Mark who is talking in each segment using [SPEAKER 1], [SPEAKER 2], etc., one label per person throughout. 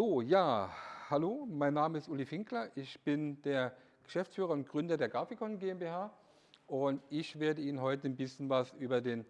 [SPEAKER 1] So, ja, hallo, mein Name ist Uli Finkler. Ich bin der Geschäftsführer und Gründer der Grafikon GmbH und ich werde Ihnen heute ein bisschen was über den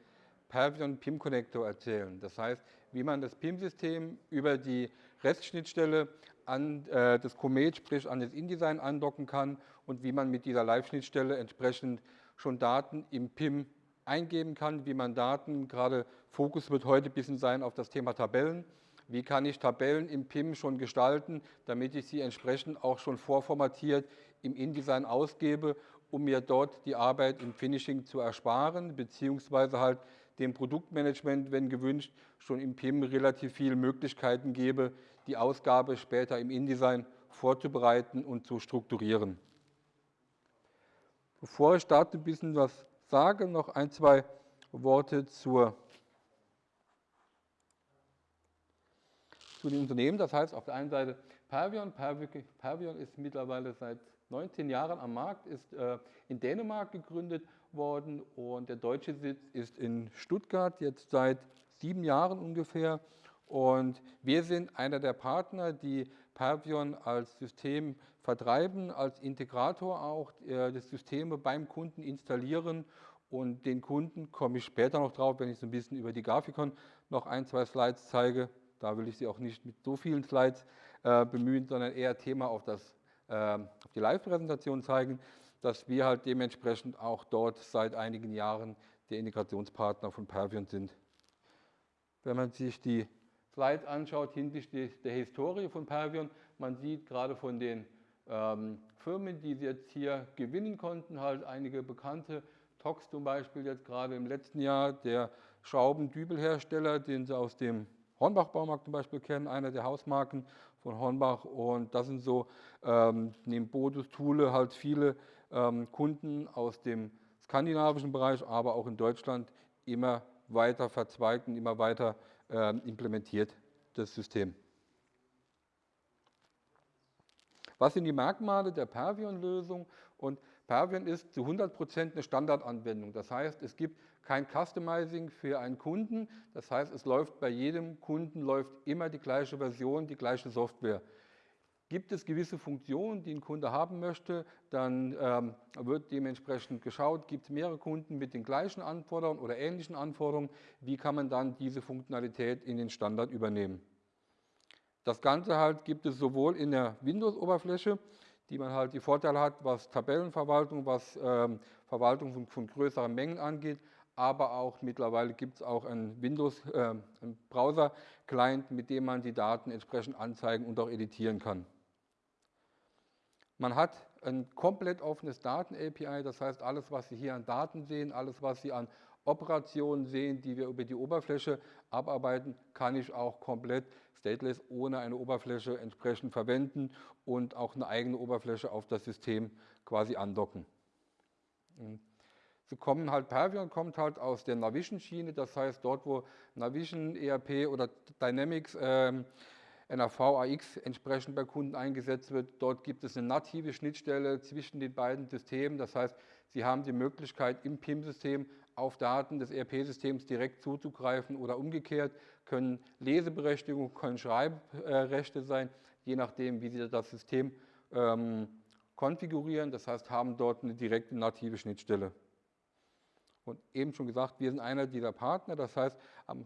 [SPEAKER 1] Pervion PIM Connector erzählen. Das heißt, wie man das PIM-System über die REST-Schnittstelle an äh, das Comet, sprich an das InDesign andocken kann und wie man mit dieser Live-Schnittstelle entsprechend schon Daten im PIM eingeben kann, wie man Daten, gerade Fokus wird heute ein bisschen sein auf das Thema Tabellen, wie kann ich Tabellen im PIM schon gestalten, damit ich sie entsprechend auch schon vorformatiert im InDesign ausgebe, um mir dort die Arbeit im Finishing zu ersparen, beziehungsweise halt dem Produktmanagement, wenn gewünscht, schon im PIM relativ viele Möglichkeiten gebe, die Ausgabe später im InDesign vorzubereiten und zu strukturieren. Bevor ich starte, ein bisschen was sage, noch ein, zwei Worte zur zu den Unternehmen. Das heißt auf der einen Seite Pervion. Pervion ist mittlerweile seit 19 Jahren am Markt, ist äh, in Dänemark gegründet worden und der deutsche Sitz ist in Stuttgart, jetzt seit sieben Jahren ungefähr. Und wir sind einer der Partner, die Pervion als System vertreiben, als Integrator auch äh, das Systeme beim Kunden installieren und den Kunden komme ich später noch drauf, wenn ich so ein bisschen über die Grafikon noch ein, zwei Slides zeige, da will ich Sie auch nicht mit so vielen Slides äh, bemühen, sondern eher Thema auf, das, äh, auf die Live-Präsentation zeigen, dass wir halt dementsprechend auch dort seit einigen Jahren der Integrationspartner von Pervion sind. Wenn man sich die Slides anschaut hinsichtlich der Historie von Pervion, man sieht gerade von den ähm, Firmen, die sie jetzt hier gewinnen konnten, halt einige bekannte, Tox zum Beispiel jetzt gerade im letzten Jahr, der Schraubendübelhersteller, den sie aus dem Hornbach Baumarkt zum Beispiel kennen, einer der Hausmarken von Hornbach. Und das sind so ähm, neben Bodus, Thule halt viele ähm, Kunden aus dem skandinavischen Bereich, aber auch in Deutschland immer weiter verzweigt und immer weiter ähm, implementiert, das System. Was sind die Merkmale der Pervion-Lösung? Und Pervion ist zu 100% eine Standardanwendung. Das heißt, es gibt kein Customizing für einen Kunden. Das heißt, es läuft bei jedem Kunden läuft immer die gleiche Version, die gleiche Software. Gibt es gewisse Funktionen, die ein Kunde haben möchte, dann ähm, wird dementsprechend geschaut, gibt es mehrere Kunden mit den gleichen Anforderungen oder ähnlichen Anforderungen, wie kann man dann diese Funktionalität in den Standard übernehmen. Das Ganze halt gibt es sowohl in der Windows-Oberfläche, die man halt die Vorteile hat, was Tabellenverwaltung, was ähm, Verwaltung von, von, größeren Mengen angeht, aber auch mittlerweile gibt es auch einen Windows, äh, einen Browser-Client, mit dem man die Daten entsprechend anzeigen und auch editieren kann. Man hat ein komplett offenes Daten-API, das heißt, alles, was Sie hier an Daten sehen, alles, was Sie an Operationen sehen, die wir über die Oberfläche abarbeiten, kann ich auch komplett stateless ohne eine Oberfläche entsprechend verwenden und auch eine eigene Oberfläche auf das System quasi andocken. Sie kommen halt, Pervion kommt halt aus der Navision-Schiene, das heißt dort, wo Navision, ERP oder Dynamics ähm, NAV AX entsprechend bei Kunden eingesetzt wird. Dort gibt es eine native Schnittstelle zwischen den beiden Systemen. Das heißt, Sie haben die Möglichkeit, im PIM-System auf Daten des ERP-Systems direkt zuzugreifen oder umgekehrt, können Leseberechtigungen, können Schreibrechte sein, je nachdem, wie Sie das System ähm, konfigurieren. Das heißt, haben dort eine direkte native Schnittstelle. Und eben schon gesagt, wir sind einer dieser Partner. Das heißt,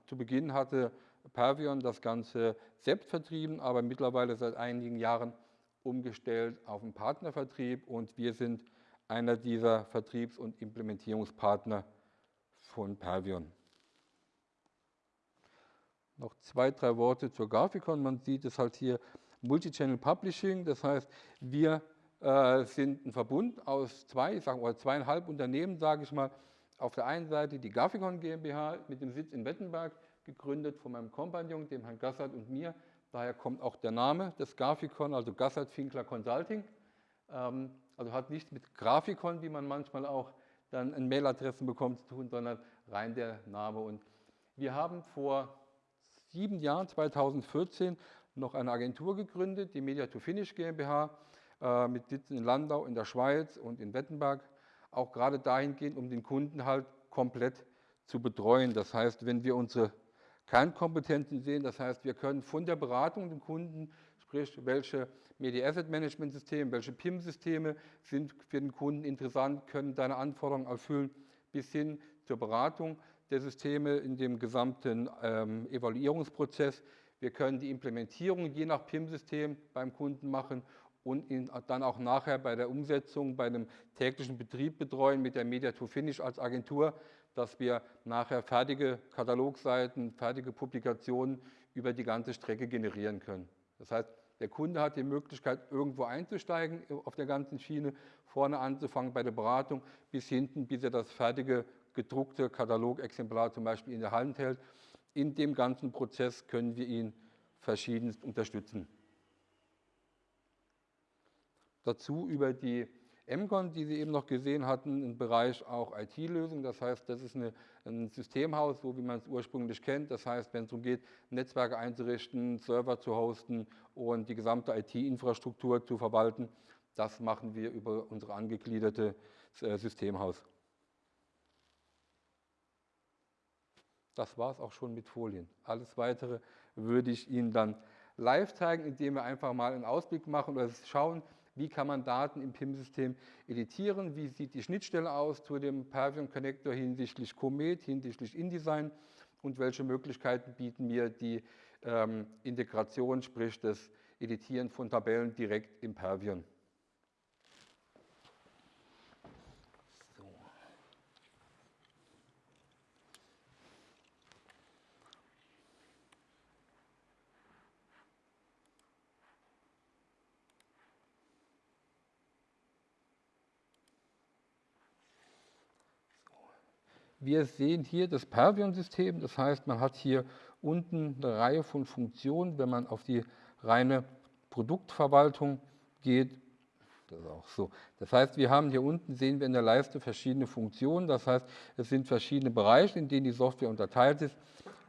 [SPEAKER 1] zu Beginn hatte Pervion das Ganze selbst vertrieben, aber mittlerweile seit einigen Jahren umgestellt auf einen Partnervertrieb und wir sind einer dieser Vertriebs- und Implementierungspartner von Pervion. Noch zwei, drei Worte zur Grafikon. Man sieht es halt hier Multichannel Publishing, das heißt, wir äh, sind ein Verbund aus zwei, ich sage mal zweieinhalb Unternehmen, sage ich mal. Auf der einen Seite die Grafikon GmbH mit dem Sitz in Wettenberg, gegründet von meinem Kompagnon, dem Herrn Gassert und mir. Daher kommt auch der Name des Grafikon, also Gassert Finkler Consulting. Ähm, also hat nichts mit Grafikon, wie man manchmal auch dann in Mailadressen bekommt, zu tun, sondern rein der Name. Und wir haben vor sieben Jahren, 2014, noch eine Agentur gegründet, die Media to Finish GmbH, äh, mit Sitzen in Landau in der Schweiz und in Wettenberg, auch gerade dahingehend, um den Kunden halt komplett zu betreuen. Das heißt, wenn wir unsere Kernkompetenzen sehen, das heißt, wir können von der Beratung dem Kunden sprich welche Media Asset Management Systeme, welche PIM-Systeme sind für den Kunden interessant, können deine Anforderungen erfüllen, bis hin zur Beratung der Systeme in dem gesamten ähm, Evaluierungsprozess. Wir können die Implementierung je nach PIM-System beim Kunden machen und ihn dann auch nachher bei der Umsetzung, bei einem täglichen Betrieb betreuen mit der Media to Finish als Agentur, dass wir nachher fertige Katalogseiten, fertige Publikationen über die ganze Strecke generieren können. Das heißt, der Kunde hat die Möglichkeit, irgendwo einzusteigen auf der ganzen Schiene, vorne anzufangen bei der Beratung bis hinten, bis er das fertige gedruckte Katalogexemplar zum Beispiel in der Hand hält. In dem ganzen Prozess können wir ihn verschiedenst unterstützen. Dazu über die MCON, die Sie eben noch gesehen hatten, im Bereich auch IT-Lösungen. Das heißt, das ist eine, ein Systemhaus, so wie man es ursprünglich kennt. Das heißt, wenn es darum geht, Netzwerke einzurichten, Server zu hosten und die gesamte IT-Infrastruktur zu verwalten, das machen wir über unsere angegliederte äh, Systemhaus. Das war es auch schon mit Folien. Alles Weitere würde ich Ihnen dann live zeigen, indem wir einfach mal einen Ausblick machen oder schauen, wie kann man Daten im PIM-System editieren, wie sieht die Schnittstelle aus zu dem Pervion Connector hinsichtlich Comet, hinsichtlich InDesign und welche Möglichkeiten bieten mir die ähm, Integration, sprich das Editieren von Tabellen direkt im Pervion. Wir sehen hier das Pervion-System, das heißt, man hat hier unten eine Reihe von Funktionen. Wenn man auf die reine Produktverwaltung geht, das ist auch so. Das heißt, wir haben hier unten, sehen wir in der Leiste verschiedene Funktionen. Das heißt, es sind verschiedene Bereiche, in denen die Software unterteilt ist.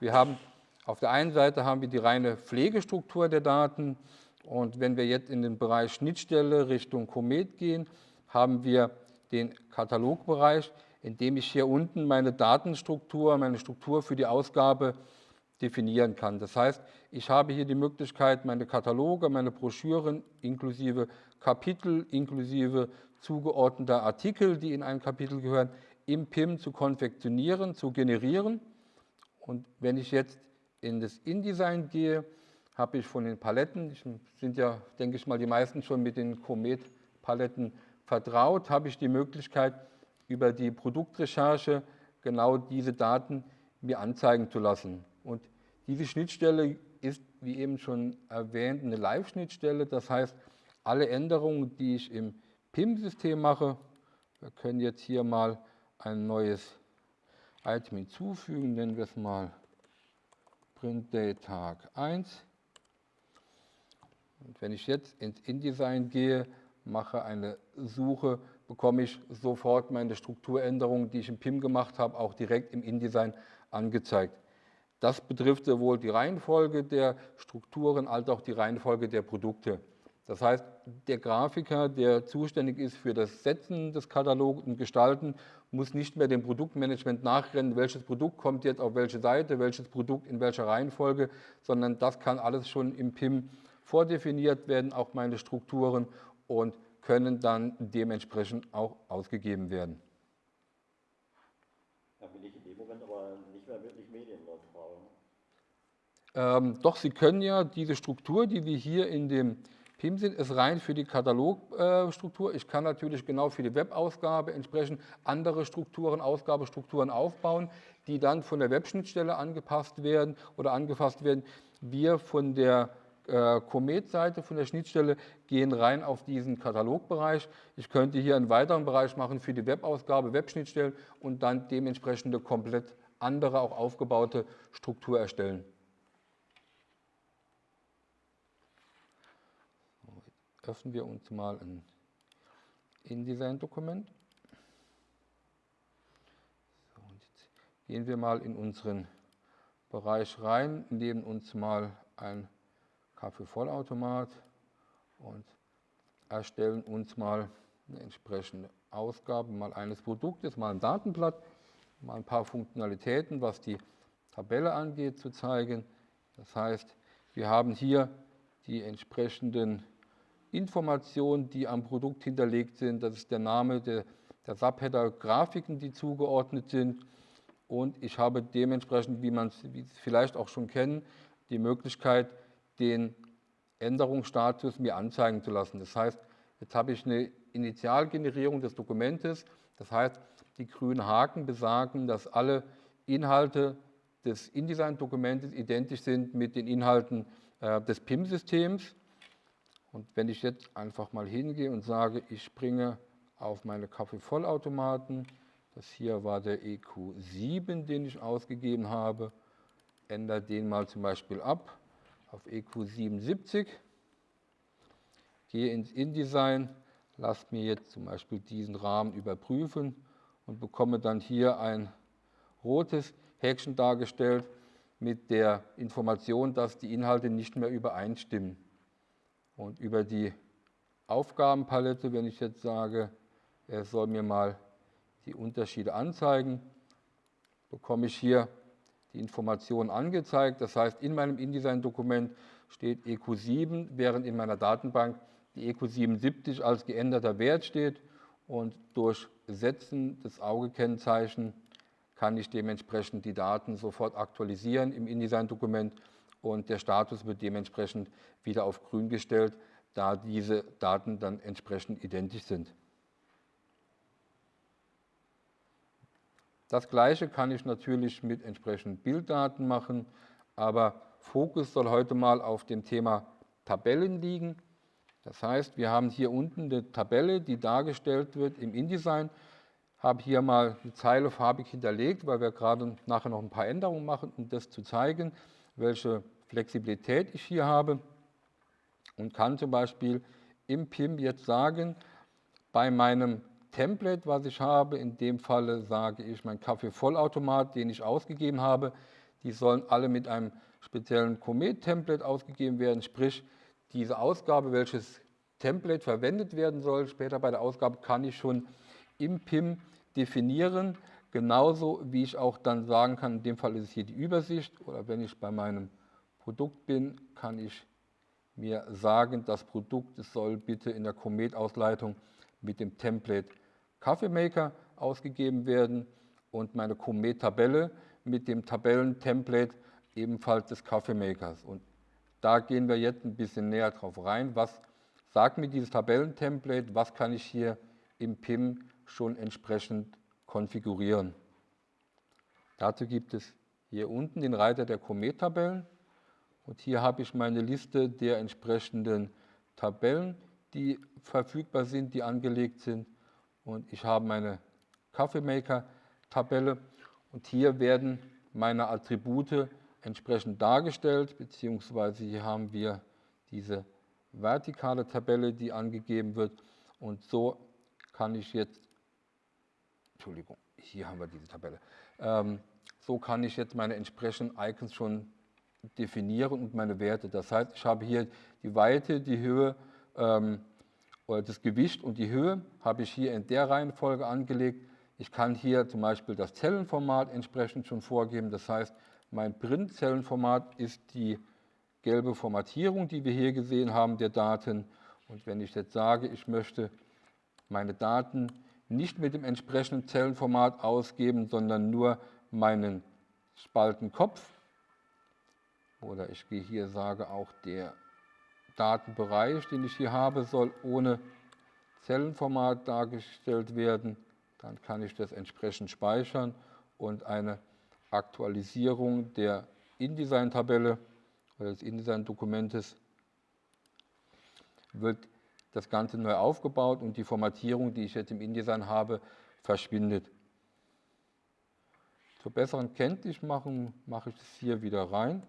[SPEAKER 1] Wir haben auf der einen Seite haben wir die reine Pflegestruktur der Daten. Und wenn wir jetzt in den Bereich Schnittstelle Richtung Comet gehen, haben wir den Katalogbereich indem ich hier unten meine Datenstruktur, meine Struktur für die Ausgabe definieren kann. Das heißt, ich habe hier die Möglichkeit, meine Kataloge, meine Broschüren inklusive Kapitel, inklusive zugeordneter Artikel, die in ein Kapitel gehören, im PIM zu konfektionieren, zu generieren. Und wenn ich jetzt in das InDesign gehe, habe ich von den Paletten, sind ja, denke ich mal, die meisten schon mit den Comet-Paletten vertraut, habe ich die Möglichkeit, über die Produktrecherche genau diese Daten mir anzeigen zu lassen. Und diese Schnittstelle ist, wie eben schon erwähnt, eine Live-Schnittstelle. Das heißt, alle Änderungen, die ich im PIM-System mache, wir können jetzt hier mal ein neues Item hinzufügen, nennen wir es mal Print Day Tag 1. Und wenn ich jetzt ins InDesign gehe, mache eine Suche bekomme ich sofort meine Strukturänderungen, die ich im PIM gemacht habe, auch direkt im InDesign angezeigt. Das betrifft sowohl die Reihenfolge der Strukturen als auch die Reihenfolge der Produkte. Das heißt, der Grafiker, der zuständig ist für das Setzen des Katalogs und Gestalten, muss nicht mehr dem Produktmanagement nachrennen, welches Produkt kommt jetzt auf welche Seite, welches Produkt in welcher Reihenfolge, sondern das kann alles schon im PIM vordefiniert werden, auch meine Strukturen und können dann dementsprechend auch ausgegeben werden.
[SPEAKER 2] Da bin ich in dem Moment aber nicht mehr wirklich medienneutral.
[SPEAKER 1] Ähm, doch, Sie können ja diese Struktur, die wir hier in dem PIM sind, ist rein für die Katalogstruktur. Äh, ich kann natürlich genau für die Webausgabe entsprechend andere Strukturen, Ausgabestrukturen aufbauen, die dann von der Webschnittstelle angepasst werden oder angefasst werden. Wir von der äh, Comet-Seite von der Schnittstelle gehen rein auf diesen Katalogbereich. Ich könnte hier einen weiteren Bereich machen für die Webausgabe, Webschnittstellen und dann dementsprechende komplett andere, auch aufgebaute Struktur erstellen. Öffnen wir uns mal ein InDesign-Dokument. So, gehen wir mal in unseren Bereich rein, nehmen uns mal ein Kaffeevollautomat und erstellen uns mal eine entsprechende Ausgabe mal eines Produktes, mal ein Datenblatt, mal ein paar Funktionalitäten, was die Tabelle angeht, zu zeigen. Das heißt, wir haben hier die entsprechenden Informationen, die am Produkt hinterlegt sind. Das ist der Name der, der Subheader, Grafiken, die zugeordnet sind. Und ich habe dementsprechend, wie man es vielleicht auch schon kennen, die Möglichkeit, den Änderungsstatus mir anzeigen zu lassen. Das heißt, jetzt habe ich eine Initialgenerierung des Dokumentes. Das heißt, die grünen Haken besagen, dass alle Inhalte des InDesign-Dokumentes identisch sind mit den Inhalten äh, des PIM-Systems. Und wenn ich jetzt einfach mal hingehe und sage, ich springe auf meine Kaffeevollautomaten, das hier war der EQ7, den ich ausgegeben habe, ändere den mal zum Beispiel ab auf EQ77, gehe ins InDesign, lasse mir jetzt zum Beispiel diesen Rahmen überprüfen und bekomme dann hier ein rotes Häkchen dargestellt mit der Information, dass die Inhalte nicht mehr übereinstimmen. Und über die Aufgabenpalette, wenn ich jetzt sage, er soll mir mal die Unterschiede anzeigen, bekomme ich hier die Informationen angezeigt. Das heißt, in meinem InDesign-Dokument steht EQ7, während in meiner Datenbank die EQ77 als geänderter Wert steht und durch Setzen des Augekennzeichen kann ich dementsprechend die Daten sofort aktualisieren im InDesign-Dokument und der Status wird dementsprechend wieder auf grün gestellt, da diese Daten dann entsprechend identisch sind. Das gleiche kann ich natürlich mit entsprechenden Bilddaten machen, aber Fokus soll heute mal auf dem Thema Tabellen liegen. Das heißt, wir haben hier unten eine Tabelle, die dargestellt wird im InDesign habe hier mal eine Zeile farbig hinterlegt, weil wir gerade nachher noch ein paar Änderungen machen, um das zu zeigen, welche Flexibilität ich hier habe und kann zum Beispiel im PIM jetzt sagen, bei meinem Template, was ich habe, in dem Falle sage ich mein Kaffee-Vollautomat, den ich ausgegeben habe, die sollen alle mit einem speziellen Comet-Template ausgegeben werden, sprich diese Ausgabe, welches Template verwendet werden soll, später bei der Ausgabe kann ich schon im PIM definieren, genauso wie ich auch dann sagen kann, in dem Fall ist es hier die Übersicht. Oder wenn ich bei meinem Produkt bin, kann ich mir sagen, das Produkt soll bitte in der Comet-Ausleitung mit dem Template Kaffeemaker ausgegeben werden und meine Comet-Tabelle mit dem Tabellentemplate ebenfalls des Kaffeemakers. Und da gehen wir jetzt ein bisschen näher drauf rein. Was sagt mir dieses Tabellentemplate? Was kann ich hier im PIM schon entsprechend konfigurieren. Dazu gibt es hier unten den Reiter der Komet-Tabellen und hier habe ich meine Liste der entsprechenden Tabellen, die verfügbar sind, die angelegt sind und ich habe meine Kaffeemaker-Tabelle und hier werden meine Attribute entsprechend dargestellt, beziehungsweise hier haben wir diese vertikale Tabelle, die angegeben wird und so kann ich jetzt Entschuldigung, hier haben wir diese Tabelle. Ähm, so kann ich jetzt meine entsprechenden Icons schon definieren und meine Werte. Das heißt, ich habe hier die Weite, die Höhe, ähm, das Gewicht und die Höhe habe ich hier in der Reihenfolge angelegt. Ich kann hier zum Beispiel das Zellenformat entsprechend schon vorgeben. Das heißt, mein Print-Zellenformat ist die gelbe Formatierung, die wir hier gesehen haben, der Daten. Und wenn ich jetzt sage, ich möchte meine Daten nicht mit dem entsprechenden Zellenformat ausgeben, sondern nur meinen Spaltenkopf. Oder ich gehe hier, sage auch der Datenbereich, den ich hier habe, soll ohne Zellenformat dargestellt werden. Dann kann ich das entsprechend speichern und eine Aktualisierung der InDesign-Tabelle oder des InDesign-Dokumentes wird das Ganze neu aufgebaut und die Formatierung, die ich jetzt im InDesign habe, verschwindet. Zur besseren Kenntnismachung mache ich das hier wieder rein,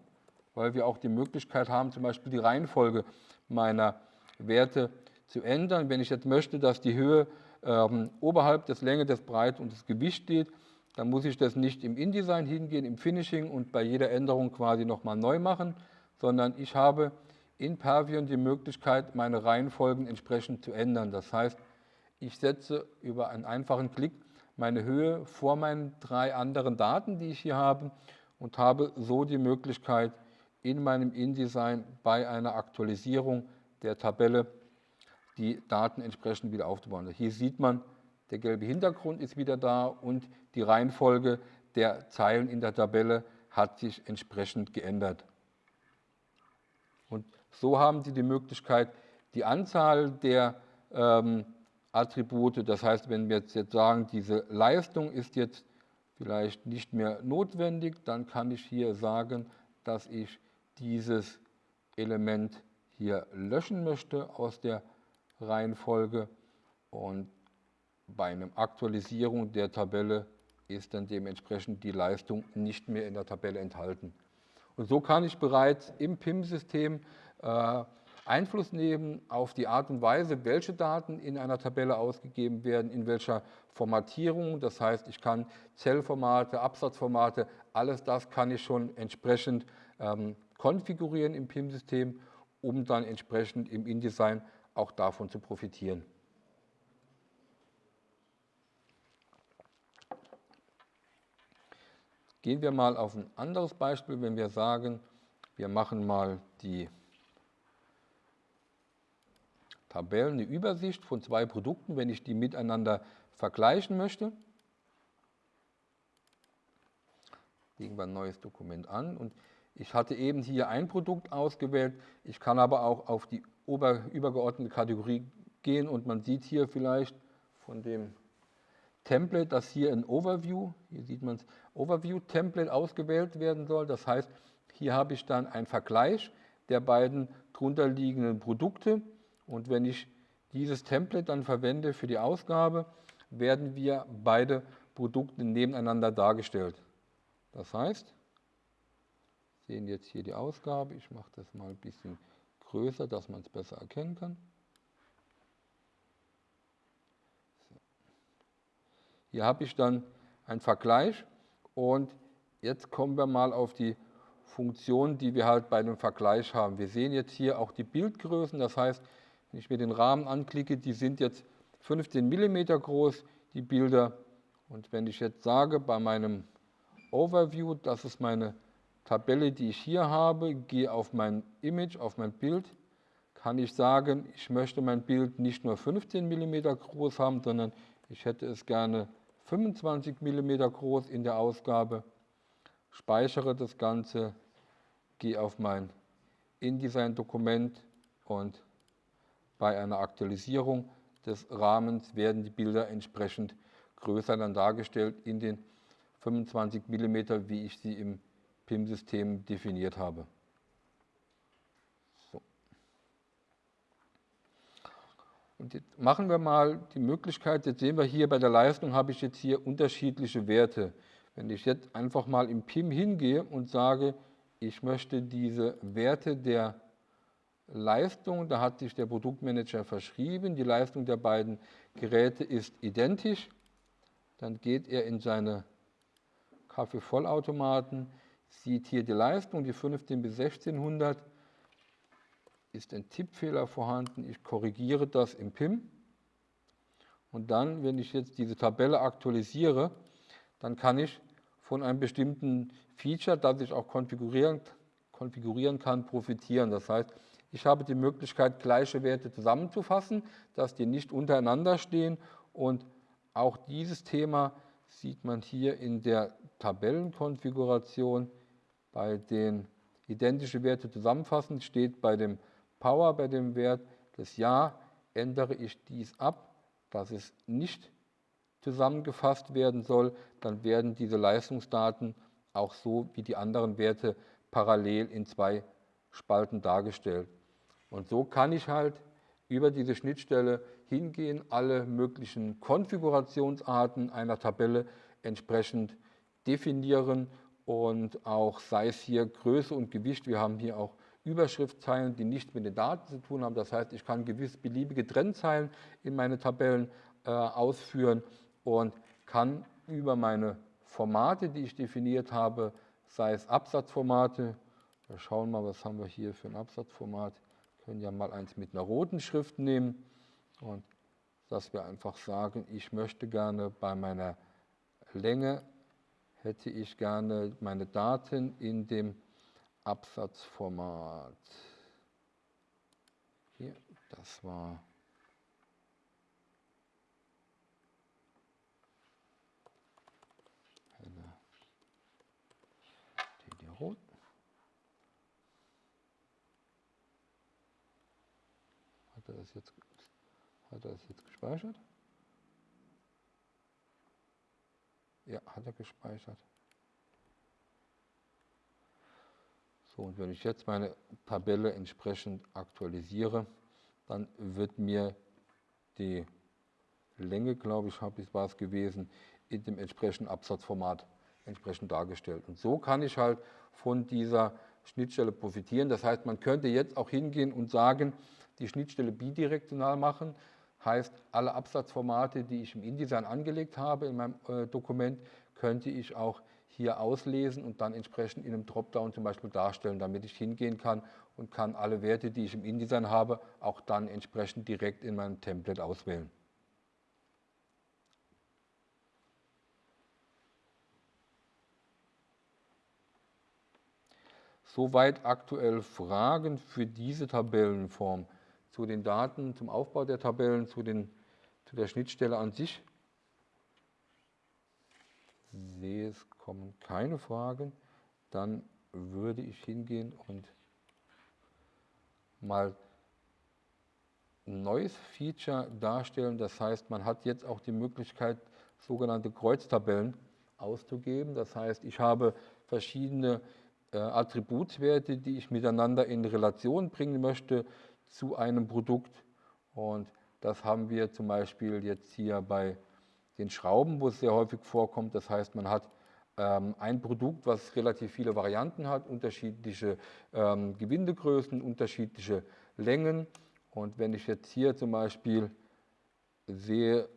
[SPEAKER 1] weil wir auch die Möglichkeit haben, zum Beispiel die Reihenfolge meiner Werte zu ändern. Wenn ich jetzt möchte, dass die Höhe ähm, oberhalb des Länge, des Breit und des Gewichts steht, dann muss ich das nicht im InDesign hingehen, im Finishing und bei jeder Änderung quasi nochmal neu machen, sondern ich habe in Pervion die Möglichkeit, meine Reihenfolgen entsprechend zu ändern. Das heißt, ich setze über einen einfachen Klick meine Höhe vor meinen drei anderen Daten, die ich hier habe und habe so die Möglichkeit, in meinem InDesign bei einer Aktualisierung der Tabelle die Daten entsprechend wieder aufzubauen. Hier sieht man, der gelbe Hintergrund ist wieder da und die Reihenfolge der Zeilen in der Tabelle hat sich entsprechend geändert. Und so haben Sie die Möglichkeit, die Anzahl der ähm, Attribute, das heißt, wenn wir jetzt sagen, diese Leistung ist jetzt vielleicht nicht mehr notwendig, dann kann ich hier sagen, dass ich dieses Element hier löschen möchte aus der Reihenfolge und bei einer Aktualisierung der Tabelle ist dann dementsprechend die Leistung nicht mehr in der Tabelle enthalten. Und so kann ich bereits im PIM-System äh, Einfluss nehmen auf die Art und Weise, welche Daten in einer Tabelle ausgegeben werden, in welcher Formatierung. Das heißt, ich kann Zellformate, Absatzformate, alles das kann ich schon entsprechend ähm, konfigurieren im PIM-System, um dann entsprechend im InDesign auch davon zu profitieren. Gehen wir mal auf ein anderes Beispiel, wenn wir sagen, wir machen mal die Tabellen, eine Übersicht von zwei Produkten, wenn ich die miteinander vergleichen möchte. Legen wir ein neues Dokument an und ich hatte eben hier ein Produkt ausgewählt. Ich kann aber auch auf die übergeordnete Kategorie gehen und man sieht hier vielleicht von dem Template, dass hier ein Overview, hier sieht man es, Overview-Template ausgewählt werden soll. Das heißt, hier habe ich dann einen Vergleich der beiden drunter liegenden Produkte und wenn ich dieses Template dann verwende für die Ausgabe, werden wir beide Produkte nebeneinander dargestellt. Das heißt, sehen jetzt hier die Ausgabe, ich mache das mal ein bisschen größer, dass man es besser erkennen kann. Hier habe ich dann einen Vergleich und jetzt kommen wir mal auf die Funktion, die wir halt bei dem Vergleich haben. Wir sehen jetzt hier auch die Bildgrößen, das heißt, wenn ich mir den Rahmen anklicke, die sind jetzt 15 mm groß, die Bilder. Und wenn ich jetzt sage, bei meinem Overview, das ist meine Tabelle, die ich hier habe, gehe auf mein Image, auf mein Bild, kann ich sagen, ich möchte mein Bild nicht nur 15 mm groß haben, sondern ich hätte es gerne 25 mm groß in der Ausgabe, speichere das Ganze, gehe auf mein InDesign-Dokument und bei einer Aktualisierung des Rahmens werden die Bilder entsprechend größer dann dargestellt in den 25 mm, wie ich sie im PIM-System definiert habe. Und jetzt machen wir mal die Möglichkeit, jetzt sehen wir hier bei der Leistung habe ich jetzt hier unterschiedliche Werte. Wenn ich jetzt einfach mal im PIM hingehe und sage, ich möchte diese Werte der Leistung, da hat sich der Produktmanager verschrieben, die Leistung der beiden Geräte ist identisch, dann geht er in seine Kaffeevollautomaten, sieht hier die Leistung, die 15 bis 1600, ist ein Tippfehler vorhanden. Ich korrigiere das im PIM. Und dann, wenn ich jetzt diese Tabelle aktualisiere, dann kann ich von einem bestimmten Feature, das ich auch konfigurieren, konfigurieren kann, profitieren. Das heißt, ich habe die Möglichkeit, gleiche Werte zusammenzufassen, dass die nicht untereinander stehen. Und auch dieses Thema sieht man hier in der Tabellenkonfiguration. Bei den identischen Werte zusammenfassen steht bei dem Power bei dem Wert des Ja ändere ich dies ab, dass es nicht zusammengefasst werden soll, dann werden diese Leistungsdaten auch so wie die anderen Werte parallel in zwei Spalten dargestellt. Und so kann ich halt über diese Schnittstelle hingehen, alle möglichen Konfigurationsarten einer Tabelle entsprechend definieren und auch sei es hier Größe und Gewicht, wir haben hier auch Überschriftzeilen, die nichts mit den Daten zu tun haben. Das heißt, ich kann gewiss beliebige Trennzeilen in meine Tabellen äh, ausführen und kann über meine Formate, die ich definiert habe, sei es Absatzformate, wir schauen mal, was haben wir hier für ein Absatzformat, wir können ja mal eins mit einer roten Schrift nehmen und dass wir einfach sagen, ich möchte gerne bei meiner Länge, hätte ich gerne meine Daten in dem Absatzformat. Hier, das war rot. Hat er das jetzt, hat er das jetzt gespeichert? Ja, hat er gespeichert. So, und wenn ich jetzt meine Tabelle entsprechend aktualisiere, dann wird mir die Länge, glaube ich, habe ich war es gewesen, in dem entsprechenden Absatzformat entsprechend dargestellt. Und so kann ich halt von dieser Schnittstelle profitieren. Das heißt, man könnte jetzt auch hingehen und sagen, die Schnittstelle bidirektional machen, heißt, alle Absatzformate, die ich im InDesign angelegt habe in meinem äh, Dokument, könnte ich auch hier auslesen und dann entsprechend in einem Dropdown zum Beispiel darstellen, damit ich hingehen kann und kann alle Werte, die ich im InDesign habe, auch dann entsprechend direkt in meinem Template auswählen. Soweit aktuell Fragen für diese Tabellenform zu den Daten, zum Aufbau der Tabellen, zu, den, zu der Schnittstelle an sich. Ich sehe, es kommen keine Fragen. Dann würde ich hingehen und mal ein neues Feature darstellen. Das heißt, man hat jetzt auch die Möglichkeit, sogenannte Kreuztabellen auszugeben. Das heißt, ich habe verschiedene äh, Attributswerte, die ich miteinander in Relation bringen möchte zu einem Produkt. Und das haben wir zum Beispiel jetzt hier bei den Schrauben, wo es sehr häufig vorkommt. Das heißt, man hat ähm, ein Produkt, was relativ viele Varianten hat, unterschiedliche ähm, Gewindegrößen, unterschiedliche Längen. Und wenn ich jetzt hier zum Beispiel sehe,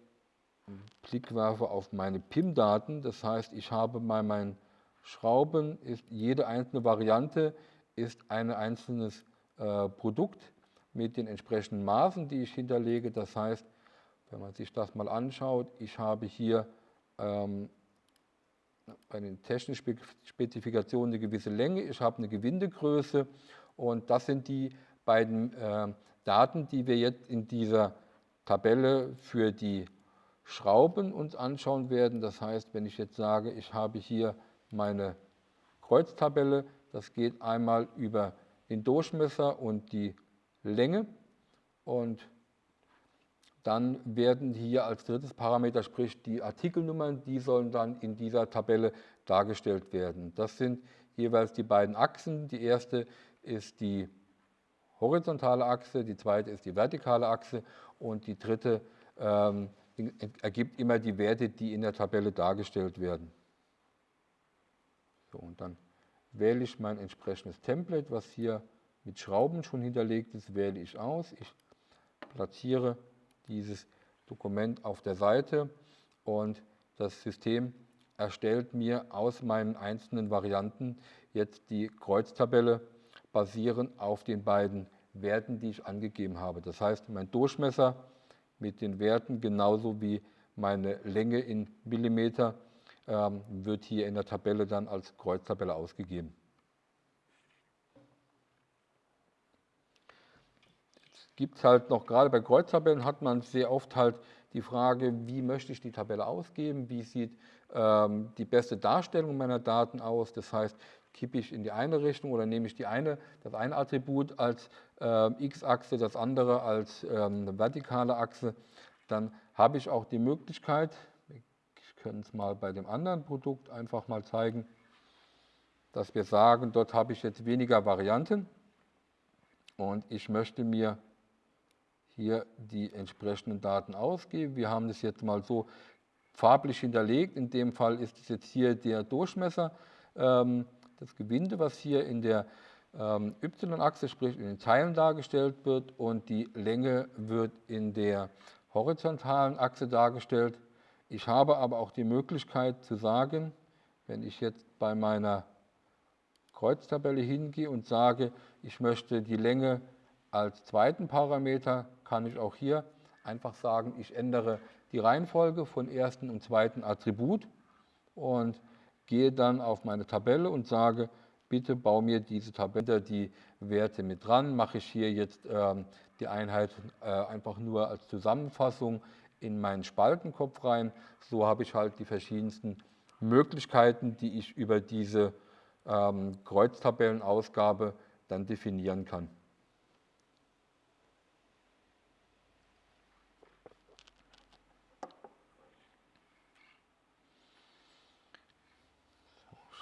[SPEAKER 1] Blick werfe auf meine PIM-Daten, das heißt, ich habe bei meinen Schrauben ist jede einzelne Variante ist ein einzelnes äh, Produkt mit den entsprechenden Maßen, die ich hinterlege. Das heißt, wenn man sich das mal anschaut, ich habe hier ähm, bei den technischen Spezifikationen eine gewisse Länge, ich habe eine Gewindegröße und das sind die beiden äh, Daten, die wir jetzt in dieser Tabelle für die Schrauben uns anschauen werden. Das heißt, wenn ich jetzt sage, ich habe hier meine Kreuztabelle. Das geht einmal über den Durchmesser und die Länge. Und dann werden hier als drittes Parameter, sprich die Artikelnummern, die sollen dann in dieser Tabelle dargestellt werden. Das sind jeweils die beiden Achsen. Die erste ist die horizontale Achse, die zweite ist die vertikale Achse und die dritte ähm, ergibt immer die Werte, die in der Tabelle dargestellt werden. So, und dann wähle ich mein entsprechendes Template, was hier mit Schrauben schon hinterlegt ist, wähle ich aus. Ich platziere dieses Dokument auf der Seite und das System erstellt mir aus meinen einzelnen Varianten jetzt die Kreuztabelle basierend auf den beiden Werten, die ich angegeben habe. Das heißt, mein Durchmesser mit den Werten genauso wie meine Länge in Millimeter ähm, wird hier in der Tabelle dann als Kreuztabelle ausgegeben. Es gibt halt noch, gerade bei Kreuztabellen hat man sehr oft halt die Frage, wie möchte ich die Tabelle ausgeben, wie sieht ähm, die beste Darstellung meiner Daten aus, das heißt, kippe ich in die eine Richtung oder nehme ich die eine, das eine Attribut als äh, x-Achse, das andere als ähm, eine vertikale Achse, dann habe ich auch die Möglichkeit, können es mal bei dem anderen Produkt einfach mal zeigen, dass wir sagen, dort habe ich jetzt weniger Varianten und ich möchte mir hier die entsprechenden Daten ausgeben. Wir haben das jetzt mal so farblich hinterlegt. In dem Fall ist es jetzt hier der Durchmesser, ähm, das Gewinde, was hier in der ähm, Y-Achse, sprich in den Teilen dargestellt wird und die Länge wird in der horizontalen Achse dargestellt. Ich habe aber auch die Möglichkeit zu sagen, wenn ich jetzt bei meiner Kreuztabelle hingehe und sage, ich möchte die Länge als zweiten Parameter, kann ich auch hier einfach sagen, ich ändere die Reihenfolge von ersten und zweiten Attribut und gehe dann auf meine Tabelle und sage, bitte bau mir diese Tabelle, die Werte mit dran, mache ich hier jetzt ähm, die Einheit äh, einfach nur als Zusammenfassung in meinen Spaltenkopf rein. So habe ich halt die verschiedensten Möglichkeiten, die ich über diese ähm, Kreuztabellenausgabe dann definieren kann.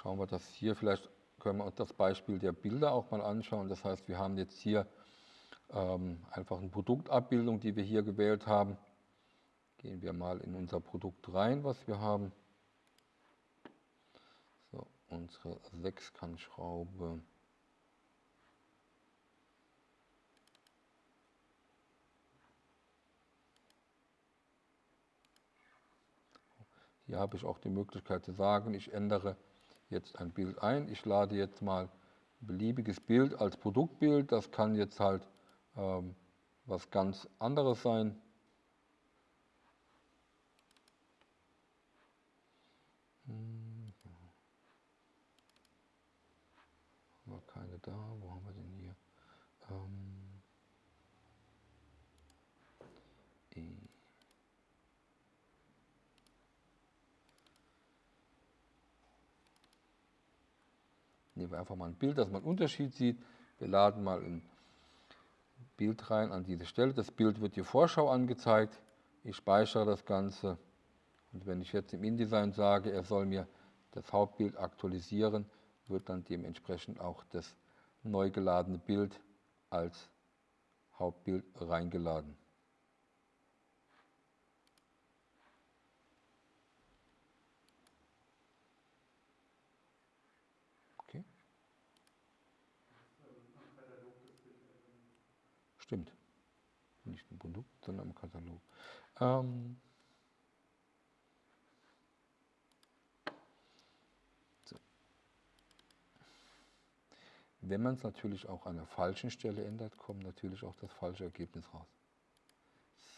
[SPEAKER 1] Schauen wir das hier, vielleicht können wir uns das Beispiel der Bilder auch mal anschauen. Das heißt, wir haben jetzt hier ähm, einfach eine Produktabbildung, die wir hier gewählt haben. Gehen wir mal in unser Produkt rein, was wir haben. So, unsere Sechskantschraube. Hier habe ich auch die Möglichkeit zu sagen, ich ändere jetzt ein Bild ein. Ich lade jetzt mal ein beliebiges Bild als Produktbild. Das kann jetzt halt ähm, was ganz anderes sein. Hm. Haben wir keine da? Wo haben wir denn hier? Ähm, e. Nehmen wir einfach mal ein Bild, dass man einen Unterschied sieht. Wir laden mal ein Bild rein an diese Stelle. Das Bild wird die Vorschau angezeigt. Ich speichere das Ganze. Und wenn ich jetzt im InDesign sage, er soll mir das Hauptbild aktualisieren, wird dann dementsprechend auch das neu geladene Bild als Hauptbild reingeladen. Stimmt. Nicht im Produkt, sondern im Katalog. Ähm so. Wenn man es natürlich auch an der falschen Stelle ändert, kommt natürlich auch das falsche Ergebnis raus.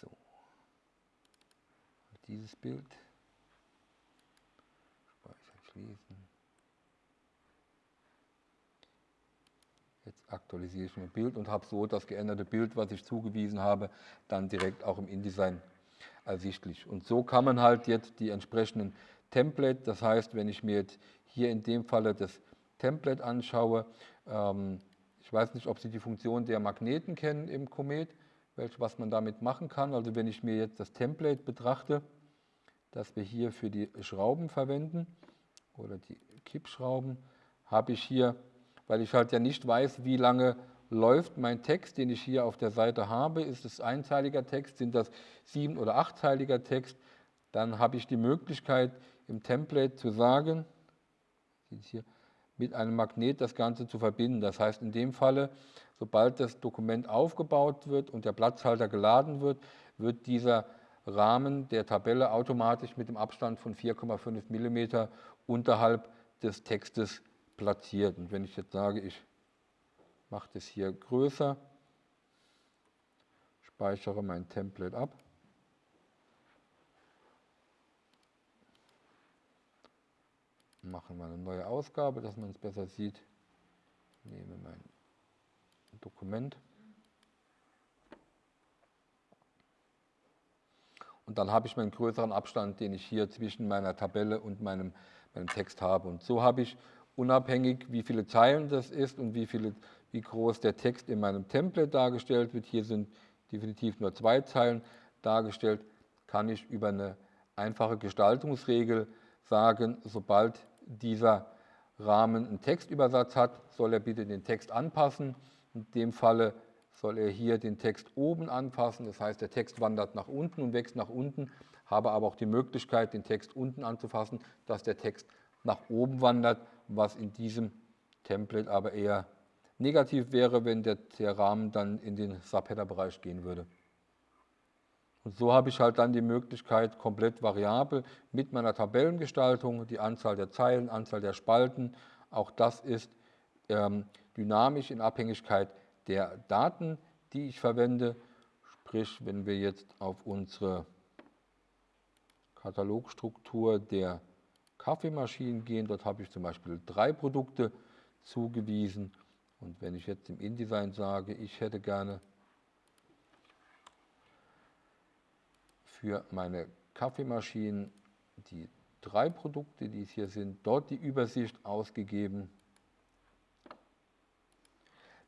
[SPEAKER 1] So. Dieses Bild. Speichern, schließen. Jetzt aktualisiere ich mein Bild und habe so das geänderte Bild, was ich zugewiesen habe, dann direkt auch im InDesign ersichtlich. Und so kann man halt jetzt die entsprechenden Template, das heißt, wenn ich mir jetzt hier in dem Falle das Template anschaue, ähm, ich weiß nicht, ob Sie die Funktion der Magneten kennen im Comet, welch, was man damit machen kann. Also wenn ich mir jetzt das Template betrachte, das wir hier für die Schrauben verwenden oder die Kippschrauben, habe ich hier weil ich halt ja nicht weiß, wie lange läuft mein Text, den ich hier auf der Seite habe. Ist es einteiliger Text, sind das sieben- oder achtteiliger Text? Dann habe ich die Möglichkeit im Template zu sagen, hier, mit einem Magnet das Ganze zu verbinden. Das heißt in dem Falle, sobald das Dokument aufgebaut wird und der Platzhalter geladen wird, wird dieser Rahmen der Tabelle automatisch mit dem Abstand von 4,5 mm unterhalb des Textes platziert. Und wenn ich jetzt sage, ich mache das hier größer, speichere mein Template ab, machen wir eine neue Ausgabe, dass man es besser sieht, nehme mein Dokument und dann habe ich meinen größeren Abstand, den ich hier zwischen meiner Tabelle und meinem, meinem Text habe. Und so habe ich unabhängig, wie viele Zeilen das ist und wie, viele, wie groß der Text in meinem Template dargestellt wird. Hier sind definitiv nur zwei Zeilen dargestellt, kann ich über eine einfache Gestaltungsregel sagen, sobald dieser Rahmen einen Textübersatz hat, soll er bitte den Text anpassen. In dem Falle soll er hier den Text oben anpassen, das heißt, der Text wandert nach unten und wächst nach unten, habe aber auch die Möglichkeit, den Text unten anzufassen, dass der Text nach oben wandert, was in diesem Template aber eher negativ wäre, wenn der, der Rahmen dann in den Subheader-Bereich gehen würde. Und so habe ich halt dann die Möglichkeit, komplett variabel mit meiner Tabellengestaltung, die Anzahl der Zeilen, Anzahl der Spalten, auch das ist ähm, dynamisch in Abhängigkeit der Daten, die ich verwende. Sprich, wenn wir jetzt auf unsere Katalogstruktur der Kaffeemaschinen gehen. Dort habe ich zum Beispiel drei Produkte, zugewiesen. Und wenn ich jetzt im InDesign sage, ich hätte gerne für meine Kaffeemaschinen die drei Produkte, die es hier sind, dort die Übersicht ausgegeben,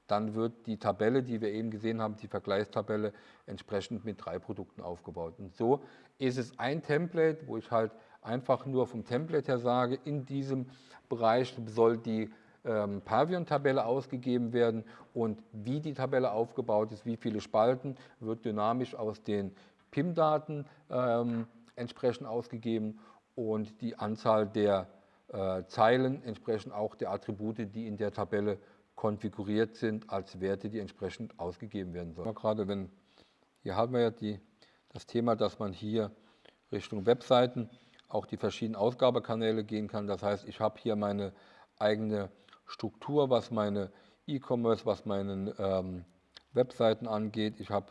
[SPEAKER 1] dann wird die Tabelle, die wir eben gesehen haben, die Vergleichstabelle, entsprechend mit drei Produkten aufgebaut. Und so ist es ein Template, wo ich halt einfach nur vom Template her sage, in diesem Bereich soll die ähm, Pavion-Tabelle ausgegeben werden und wie die Tabelle aufgebaut ist, wie viele Spalten, wird dynamisch aus den PIM-Daten ähm, entsprechend ausgegeben und die Anzahl der äh, Zeilen entsprechend auch der Attribute, die in der Tabelle konfiguriert sind als Werte, die entsprechend ausgegeben werden sollen. Gerade wenn, hier haben wir ja die, das Thema, dass man hier Richtung Webseiten auch die verschiedenen Ausgabekanäle gehen kann. Das heißt, ich habe hier meine eigene Struktur, was meine E-Commerce, was meine ähm, Webseiten angeht. Ich habe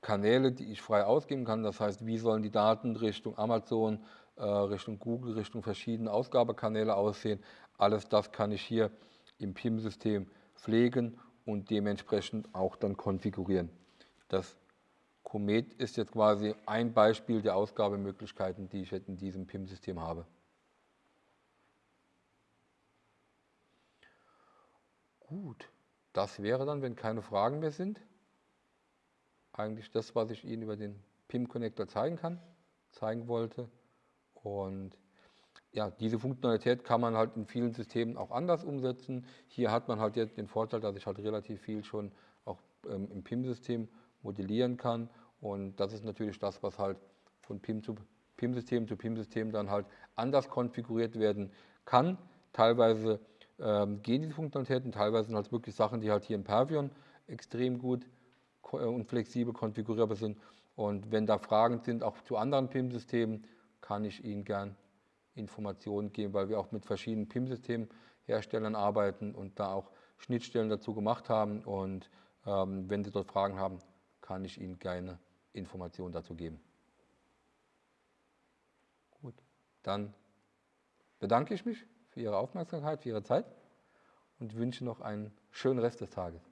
[SPEAKER 1] Kanäle, die ich frei ausgeben kann. Das heißt, wie sollen die Daten Richtung Amazon, äh, Richtung Google, Richtung verschiedene Ausgabekanäle aussehen. Alles das kann ich hier im PIM-System pflegen und dementsprechend auch dann konfigurieren. Das Comet ist jetzt quasi ein Beispiel der Ausgabemöglichkeiten, die ich in diesem PIM-System habe. Gut, das wäre dann, wenn keine Fragen mehr sind, eigentlich das, was ich Ihnen über den PIM-Connector zeigen kann, zeigen wollte. Und ja, diese Funktionalität kann man halt in vielen Systemen auch anders umsetzen. Hier hat man halt jetzt den Vorteil, dass ich halt relativ viel schon auch ähm, im PIM-System modellieren kann. Und das ist natürlich das, was halt von PIM zu PIM-System zu PIM-System dann halt anders konfiguriert werden kann. Teilweise ähm, gehen diese Funktionalitäten, teilweise sind halt wirklich Sachen, die halt hier im Pervion extrem gut äh, und flexibel konfigurierbar sind. Und wenn da Fragen sind, auch zu anderen PIM-Systemen, kann ich Ihnen gern Informationen geben, weil wir auch mit verschiedenen PIM-Systemherstellern arbeiten und da auch Schnittstellen dazu gemacht haben. Und ähm, wenn Sie dort Fragen haben, kann ich Ihnen gerne Informationen dazu geben. Gut, dann bedanke ich mich für Ihre Aufmerksamkeit, für Ihre Zeit und wünsche noch einen schönen Rest des Tages.